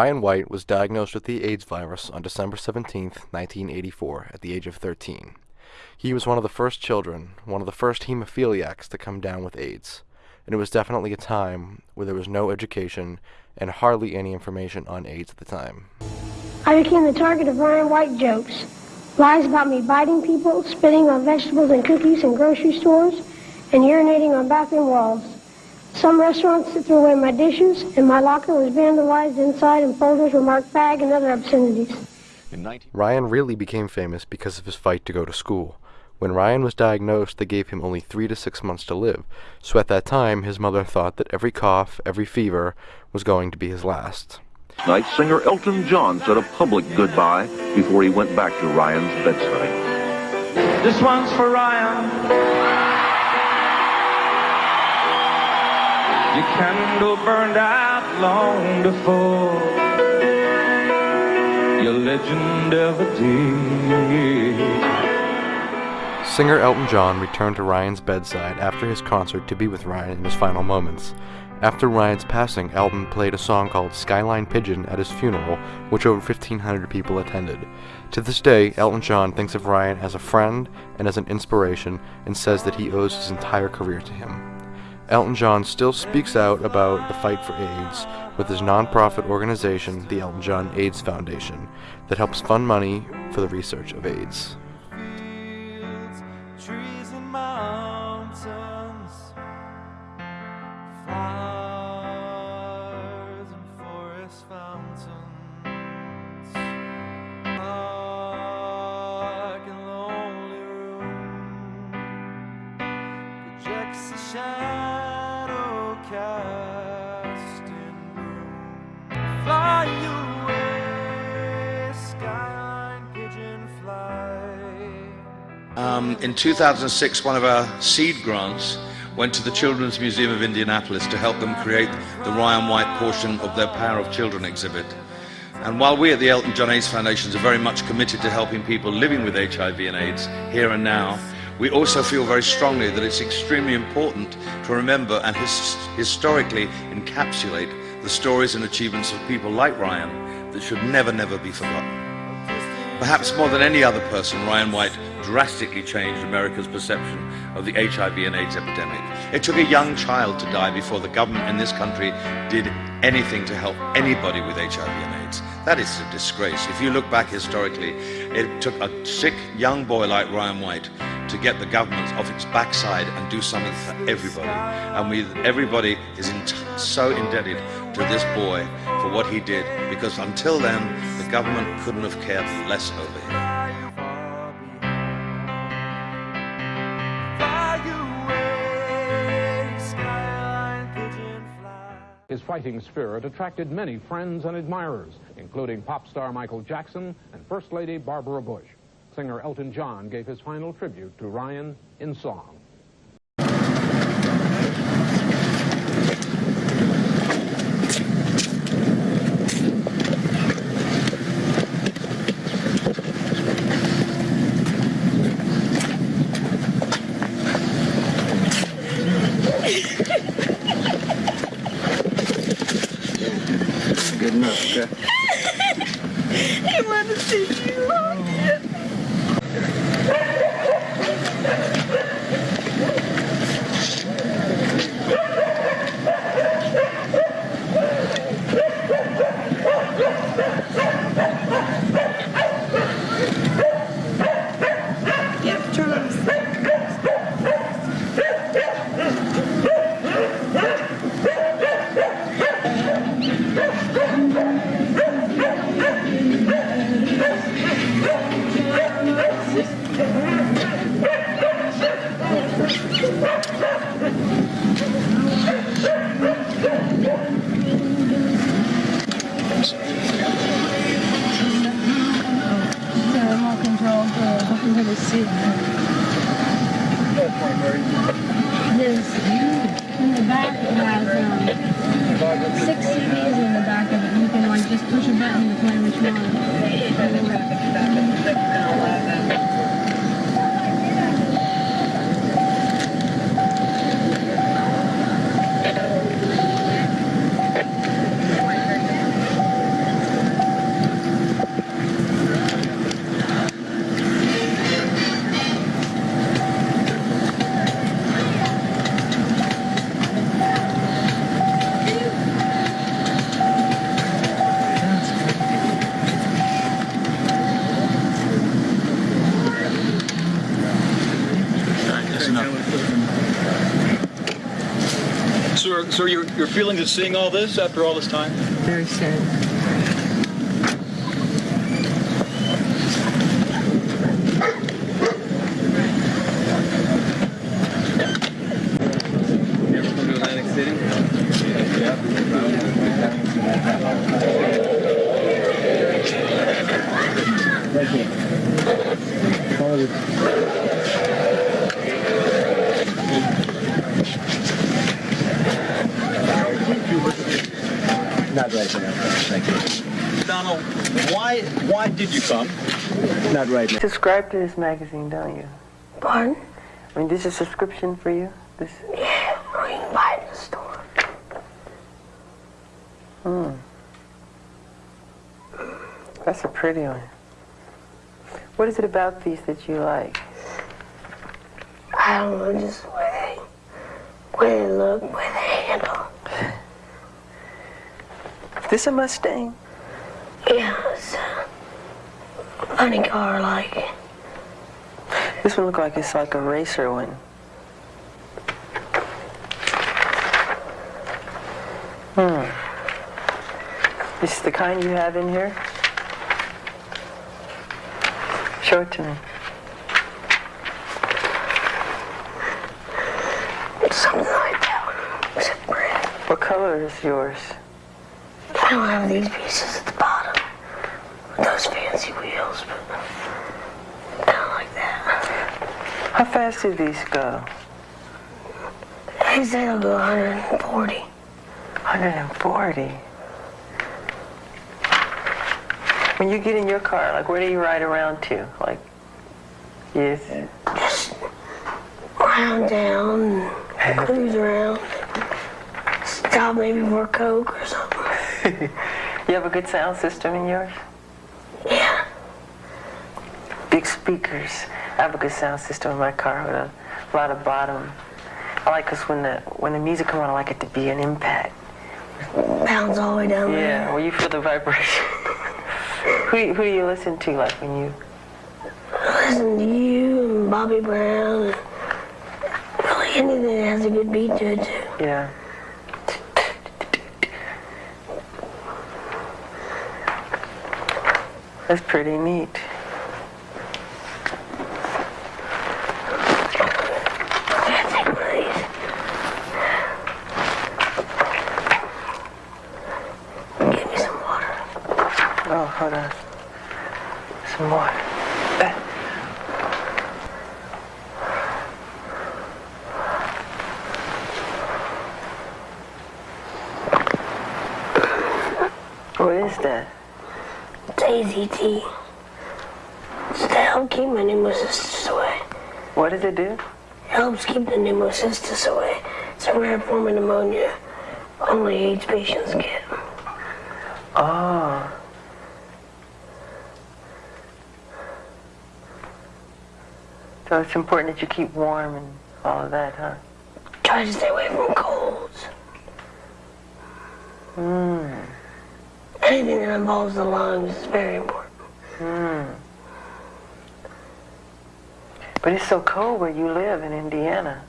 Ryan White was diagnosed with the AIDS virus on December 17, 1984, at the age of 13. He was one of the first children, one of the first hemophiliacs to come down with AIDS, and it was definitely a time where there was no education and hardly any information on AIDS at the time. I became the target of Ryan White jokes. Lies about me biting people, spitting on vegetables and cookies in grocery stores, and urinating on bathroom walls. Some restaurants threw away my dishes, and my locker was vandalized inside and folders were marked fag and other obscenities. Ryan really became famous because of his fight to go to school. When Ryan was diagnosed, they gave him only three to six months to live, so at that time his mother thought that every cough, every fever, was going to be his last. Night singer Elton John said a public goodbye before he went back to Ryan's bedside. This one's for Ryan. Your candle burned out long before your legend ever did. Singer Elton John returned to Ryan's bedside after his concert to be with Ryan in his final moments. After Ryan's passing, Elton played a song called Skyline Pigeon at his funeral, which over 1,500 people attended. To this day, Elton John thinks of Ryan as a friend and as an inspiration and says that he owes his entire career to him. Elton John still speaks out about the fight for AIDS with his nonprofit organization, the Elton John AIDS Foundation, that helps fund money for the research of AIDS. Um, in 2006, one of our seed grants went to the Children's Museum of Indianapolis to help them create the Ryan White portion of their Power of Children exhibit. And while we at the Elton John AIDS Foundation are very much committed to helping people living with HIV and AIDS here and now, we also feel very strongly that it's extremely important to remember and his historically encapsulate the stories and achievements of people like Ryan that should never, never be forgotten. Perhaps more than any other person, Ryan White drastically changed America's perception of the HIV and AIDS epidemic. It took a young child to die before the government in this country did anything to help anybody with HIV and AIDS. That is a disgrace. If you look back historically, it took a sick young boy like Ryan White to get the government off its backside and do something for everybody. And we, everybody is so indebted to this boy for what he did because until then, the government couldn't have cared less over him. His fighting spirit attracted many friends and admirers, including pop star Michael Jackson and First Lady Barbara Bush. Singer Elton John gave his final tribute to Ryan in song. Feelings of seeing all this after all this time? Very sad. Not right now. Thank you. Donald, why why did you come? Not right now. Subscribe to this magazine, don't you? Pardon? I mean, this is a subscription for you? This. Yeah, or you can buy it in the store. Hmm. That's a pretty one. What is it about these that you like? I don't know, just the way they, way they look, way they handle. This a Mustang? Yeah, it's a funny car, like. This one look like it's like a racer one. Hmm. This is the kind you have in here? Show it to me. Something like that one. Except red. What color is yours? I don't have these pieces at the bottom. With those fancy wheels, but kind of like that. How fast do these go? They say they'll go 140. 140. When you get in your car, like where do you ride around to? Like, yes. Just round down, cruise around. Stop maybe for Coke or something. You have a good sound system in yours? Yeah. Big speakers. I have a good sound system in my car with a lot of bottom. I like this when the when the music comes on. I like it to be an impact. Bounce all the way down Yeah, there. where you feel the vibration. who who do you listen to? Like when you Listen to you and Bobby Brown and really anything that has a good beat to it too. yeah. That's pretty neat. Yeah, take one of these. Give me some water. Oh, hold on. Some more. Eh. What is that? It's AZT. It's to help keep my pneumocystis away. What does it do? It helps pneumocystis away. It's a rare form of pneumonia. Only AIDS patients get. Oh. So it's important that you keep warm and all of that, huh? Try to stay away from colds. Hmm. Anything that involves the lungs is very important. Hmm. But it's so cold where you live in Indiana.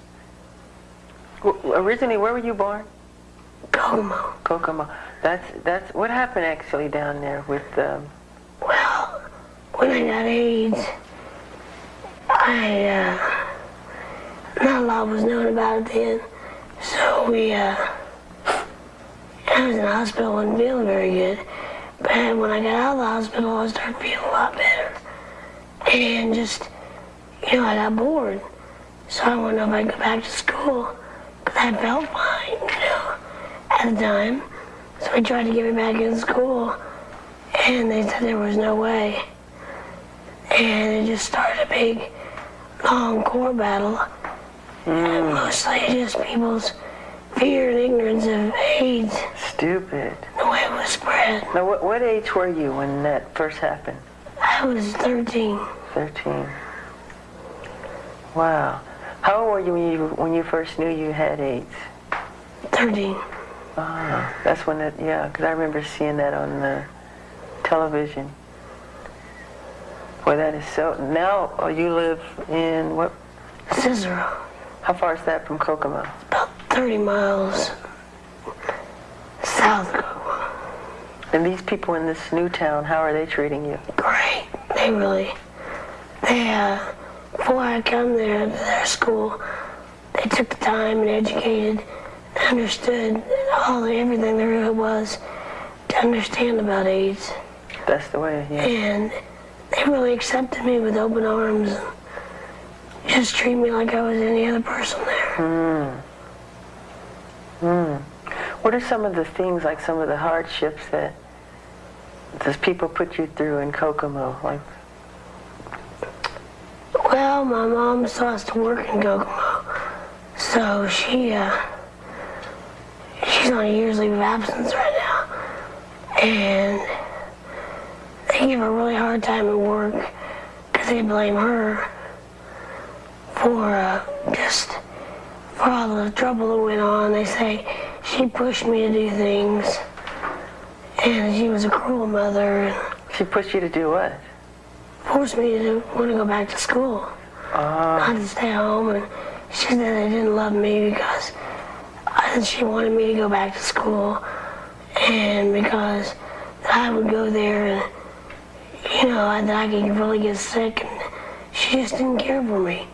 Originally, where were you born? Kokomo. Kokomo. That's that's what happened actually down there with um, Well, when I got AIDS, I, uh, not a lot was known about it then. So we, uh, I was in the hospital, wasn't feeling very good. But when I got out of the hospital, I started feeling a lot better. And just, you know, I got bored. So I wanted to know if I could go back to school. I felt fine, you know, at the time. So we tried to get me back in school. And they said there was no way. And it just started a big, long core battle. And mostly just people's fear and ignorance of AIDS, stupid. the way it was spread. Now, what, what age were you when that first happened? I was 13. 13. Wow. How old were you when you when you first knew you had AIDS? 13. Ah, that's when it, yeah, because I remember seeing that on the television. Boy, that is so. Now uh, you live in what? Cicero. How far is that from Kokomo? About 30 miles South Kokomo. And these people in this new town, how are they treating you? Great. They really, they, uh, before I come there to their school, they took the time and educated, and understood all everything there really was to understand about AIDS. That's the way, yeah. And they really accepted me with open arms and just treat me like I was any other person there. Hmm. Hmm. What are some of the things, like some of the hardships that those people put you through in Kokomo? Like, Well, my mom has to work in Kokomo, so she, uh, she's on a year's leave of absence right now, and they give her a really hard time at work because they blame her for uh, just for all the trouble that went on. They say she pushed me to do things, and she was a cruel mother. She pushed you to do what? Forced me to want to go back to school, Ah. not to stay home. And she said they didn't love me because I, she wanted me to go back to school, and because I would go there and you know that I could really get sick, and she just didn't care for me.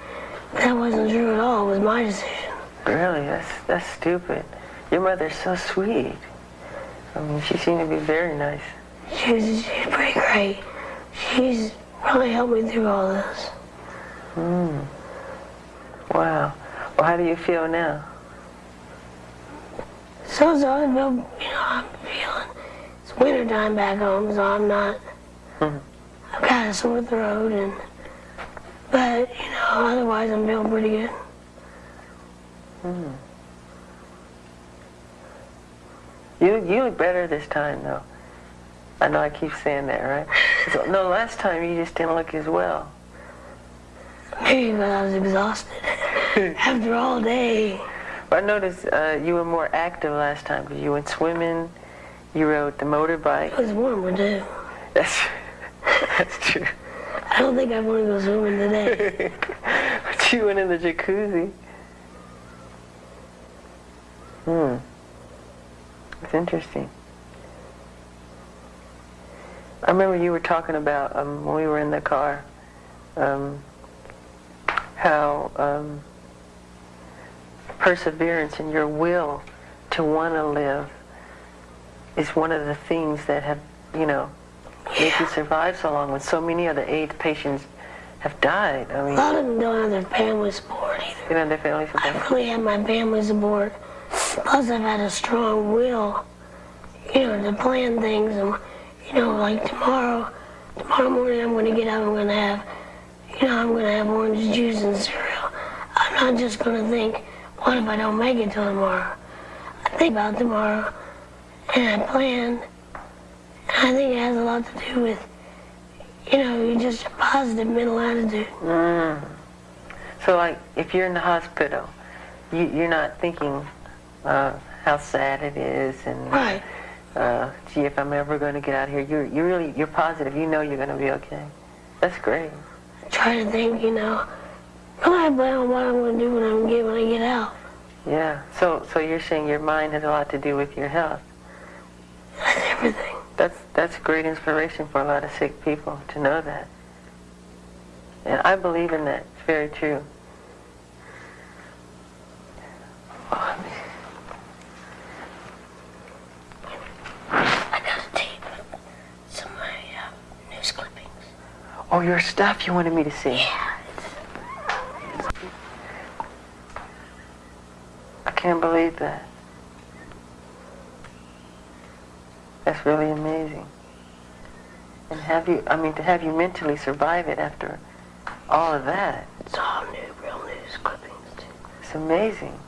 That wasn't true at all. It was my decision. Really? That's that's stupid. Your mother's so sweet. I mean, she seemed to be very nice. She's she's pretty great. She's really helped me through all this. Hmm. Wow. Well, how do you feel now? So, so I feel, you know, I'm feeling it's winter time back home, so I'm not. Mhm. I've got a sore throat, and but you know, otherwise I'm feeling pretty good. Hmm. You you look better this time though. I know I keep saying that, right? So, no, last time you just didn't look as well. Maybe because I was exhausted after all day. I noticed uh, you were more active last time because you went swimming, you rode the motorbike. It was warmer too. That's that's true. I don't think I want to go swimming today. but you went in the jacuzzi. Hmm. It's interesting. I remember you were talking about um, when we were in the car, um, how um, perseverance and your will to want to live is one of the things that have, you know, made you survive so long when so many other AIDS patients have died. I mean, lot of them don't have their family support either. you know, their family support. I really had my family support. Plus, I've had a strong will, you know, to plan things. And, you know, like tomorrow, tomorrow morning I'm going to get up, I'm going to have, you know, I'm going to have orange juice and cereal. I'm not just going to think, what if I don't make it till tomorrow? I think about tomorrow, and I plan. I think it has a lot to do with, you know, just a positive mental attitude. Mm. So, like, if you're in the hospital, you, you're not thinking uh, how sad it is and, Right. Uh, gee, if I'm ever going to get out here. You're, you're really, you're positive. You know you're going to be okay. That's great. I Try to think, you know, I plan on what I'm going to do when I get when I get out. Yeah. So, so you're saying your mind has a lot to do with your health. That's everything. That's that's great inspiration for a lot of sick people to know that. And I believe in that. It's very true. Oh, I got a tape of some of my uh, news clippings. Oh, your stuff you wanted me to see. Yeah. I can't believe that. That's really amazing. And have you, I mean, to have you mentally survive it after all of that, It's all new, real news clippings, too. it's amazing.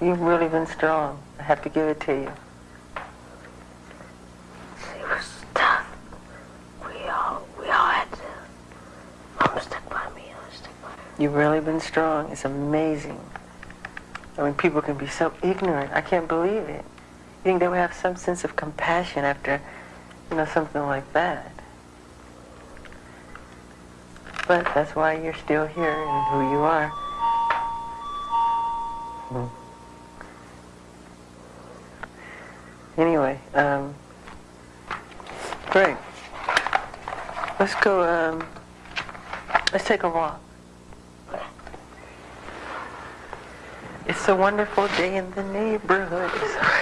You've really been strong. I have to give it to you. It was tough. We all, we all had to. Mom stuck by me, I was stuck by her. You've really been strong. It's amazing. I mean, people can be so ignorant. I can't believe it. You think they would have some sense of compassion after, you know, something like that. But that's why you're still here and who you are. Hmm. Anyway, um, Greg, let's go, um, let's take a walk. It's a wonderful day in the neighborhood.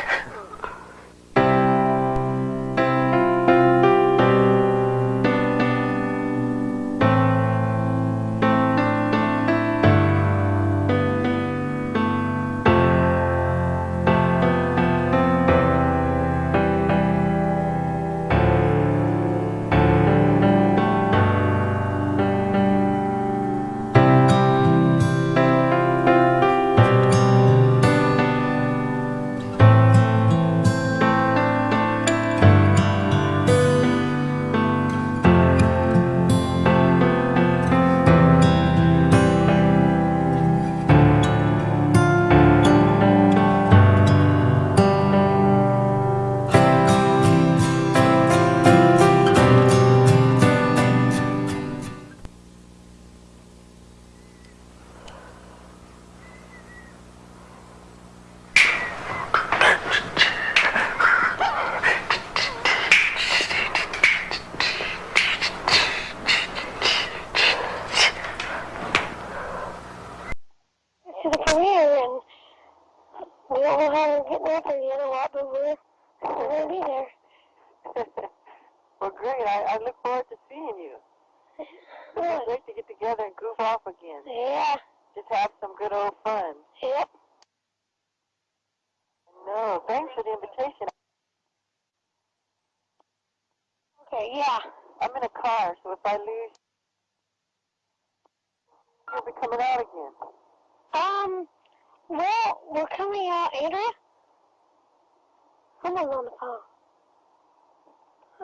Someone's on the phone.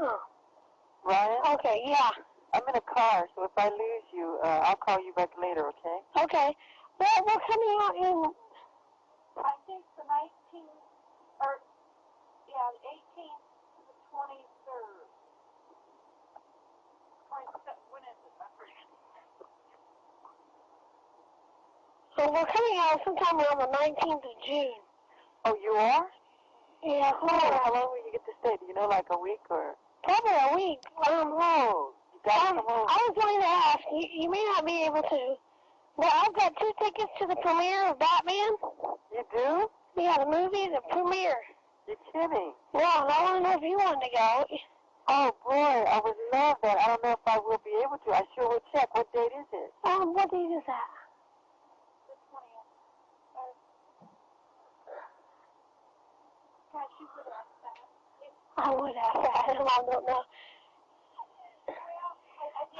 Oh. Ryan? Okay, yeah. I'm in a car, so if I lose you, uh, I'll call you back later, okay? Okay. Well, we're coming out in, I think the 19th, or, yeah, the 18th to the 23rd. 27, when is it? I forget. so we're coming out sometime around the 19th of June. Oh, you are? Yeah, Oh, how long will you get to stay? Do you know, like a week or? probably a week. Um, Oh, you got um, come home. I was going to ask, you, you may not be able to, but I've got two tickets to the premiere of Batman. You do? Yeah, the movie, the premiere. You're kidding. Yeah, and I want to know if you wanted to go. Oh boy, I would love that. I don't know if I will be able to. I sure will check. What date is it? Um, what date is that? The 20th. Uh, gosh, you would ask that. I would ask that. I don't know.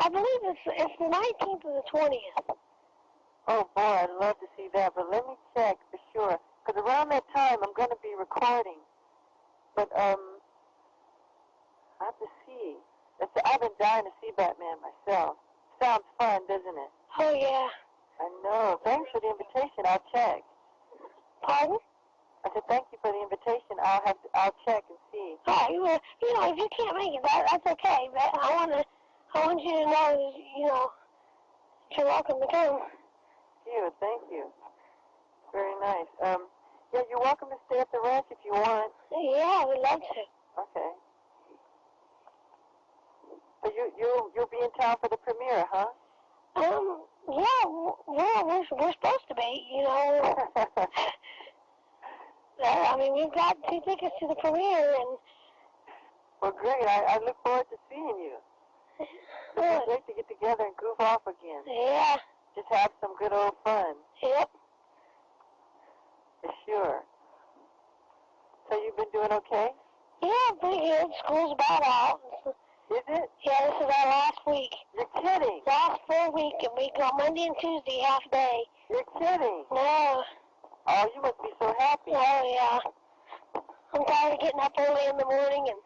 I, believe it's it's the 19th or the 20th. Oh boy, I'd love to see that, but let me check for sure. Because around that time, I'm going to be recording. But um, I have to see. That's, I've been dying to see Batman myself. Sounds fun, doesn't it? Oh yeah. I know. Thanks for the invitation. I'll check. Pardon? I said thank you for the invitation. I'll have to, I'll check and see. Oh, you uh, you know, if you can't make it, that that's okay. But I want to I want you to know that you know you're welcome to come. Thank you. Thank you. Very nice. Um, yeah, you're welcome to stay at the ranch if you want. Yeah, we'd love to. Okay. So you you you'll be in town for the premiere, huh? Um, yeah, we're we're, we're supposed to be. You know, uh, I mean, we've got two tickets to the premiere, and well, great. I, I look forward to seeing you. It's great to get together and goof off again. yeah, Just have some good old fun, yep. for sure. So you've been doing okay? Yeah, pretty good. School's about out. Is it? Yeah, this is our last week. You're kidding. Last full week, and we go Monday and Tuesday half day. You're kidding. No. Oh, you must be so happy. Oh, yeah. I'm tired of getting up early in the morning and...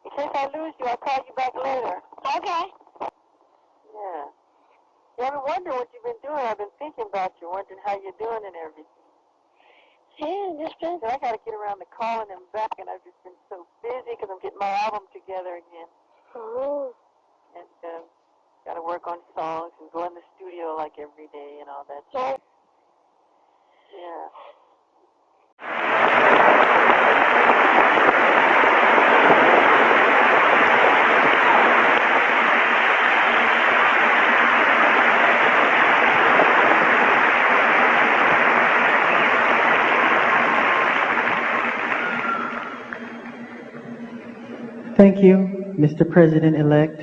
In case I lose you, I'll call you back later. Okay. Yeah. I've been wondering what you've been doing. I've been thinking about you, wondering how you're doing and everything. Yeah, just been... So I got to get around to calling them back, and I've just been so busy because I'm getting my album together again. Oh. And um, got to work on songs and go in the studio like every day and all that. stuff. Yeah. Mr. President-elect,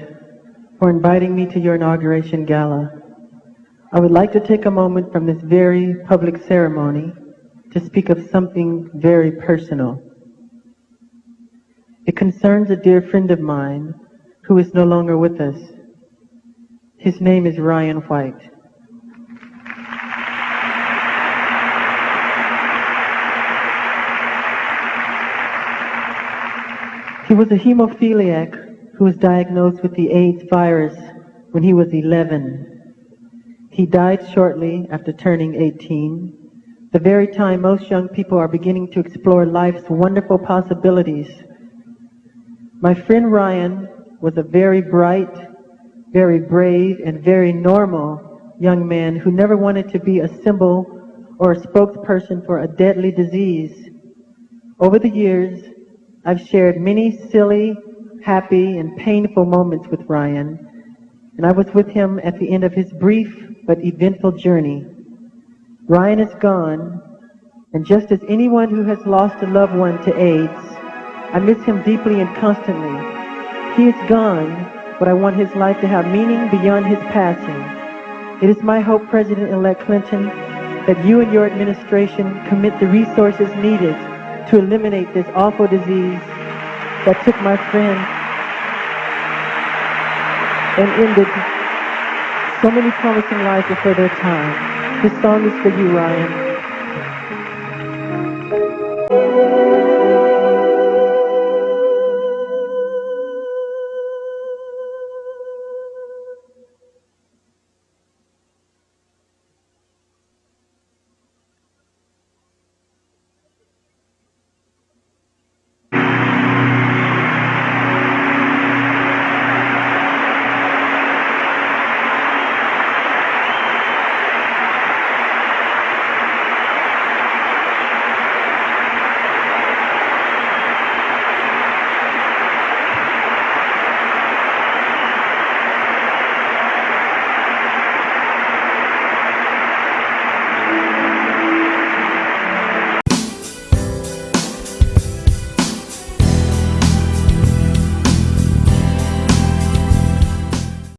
for inviting me to your inauguration gala. I would like to take a moment from this very public ceremony to speak of something very personal. It concerns a dear friend of mine who is no longer with us. His name is Ryan White. He was a hemophiliac who was diagnosed with the AIDS virus when he was 11. He died shortly after turning 18, the very time most young people are beginning to explore life's wonderful possibilities. My friend Ryan was a very bright, very brave, and very normal young man who never wanted to be a symbol or a spokesperson for a deadly disease. Over the years, I've shared many silly, happy, and painful moments with Ryan, and I was with him at the end of his brief but eventful journey. Ryan is gone, and just as anyone who has lost a loved one to AIDS, I miss him deeply and constantly. He is gone, but I want his life to have meaning beyond his passing. It is my hope, President-elect Clinton, that you and your administration commit the resources needed to eliminate this awful disease that took my friend and ended so many promising lives before their time. This song is for you, Ryan.